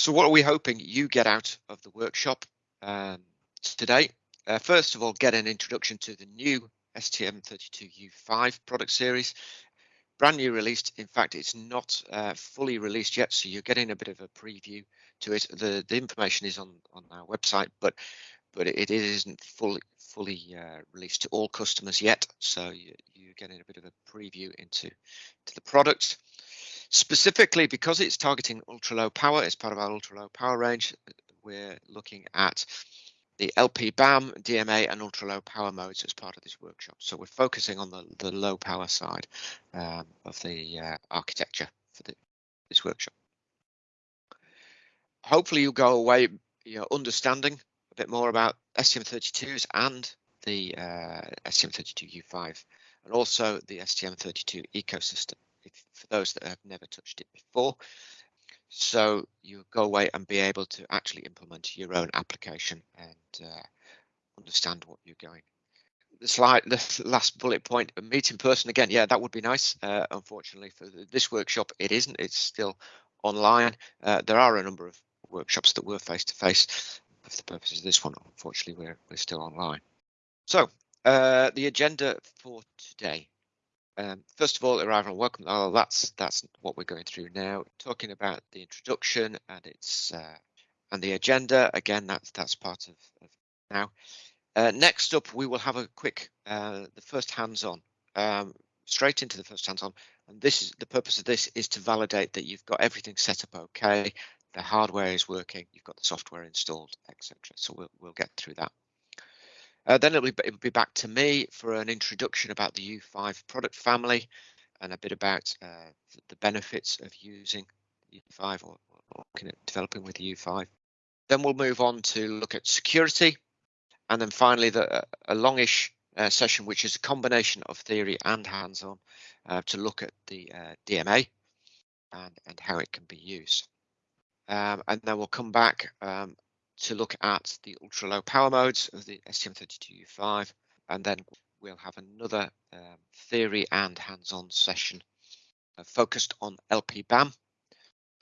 So what are we hoping you get out of the workshop um, today? Uh, first of all, get an introduction to the new STM32U5 product series. Brand new released. In fact, it's not uh, fully released yet, so you're getting a bit of a preview to it. The the information is on on our website, but but it isn't fully fully uh, released to all customers yet. So you, you're getting a bit of a preview into to the product. Specifically, because it's targeting ultra low power, it's part of our ultra low power range. We're looking at the LP BAM, DMA, and ultra low power modes as part of this workshop. So we're focusing on the, the low power side um, of the uh, architecture for the, this workshop. Hopefully, you'll go away you know, understanding a bit more about STM32s and the uh, STM32U5 and also the STM32 ecosystem if, for those that have never touched it before. So you go away and be able to actually implement your own application and uh, understand what you're going. The slide, the last bullet point, meet in person again. Yeah, that would be nice. Uh, unfortunately, for this workshop, it isn't. It's still online. Uh, there are a number of workshops that were face to face. For the purposes of this one, unfortunately, we're we're still online. So uh, the agenda for today. Um, first of all, arrival and welcome. Oh, that's that's what we're going through now. Talking about the introduction and its uh, and the agenda. Again, that's that's part of, of now. Uh, next up, we will have a quick uh, the first hands-on, um, straight into the first hands-on. And this is the purpose of this is to validate that you've got everything set up okay, the hardware is working, you've got the software installed, etc. So we'll we'll get through that. Uh, then it'll be, it'll be back to me for an introduction about the U5 product family and a bit about uh, the benefits of using U5 or, or looking at developing with U5. Then we'll move on to look at security. And then finally, the, a longish uh, session, which is a combination of theory and hands-on uh, to look at the uh, DMA and, and how it can be used. Um, and then we'll come back um, to look at the ultra low power modes of the STM32U5 and then we'll have another um, theory and hands-on session uh, focused on LPBAM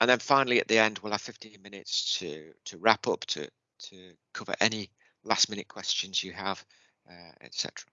and then finally at the end we'll have 15 minutes to to wrap up to to cover any last minute questions you have uh, etc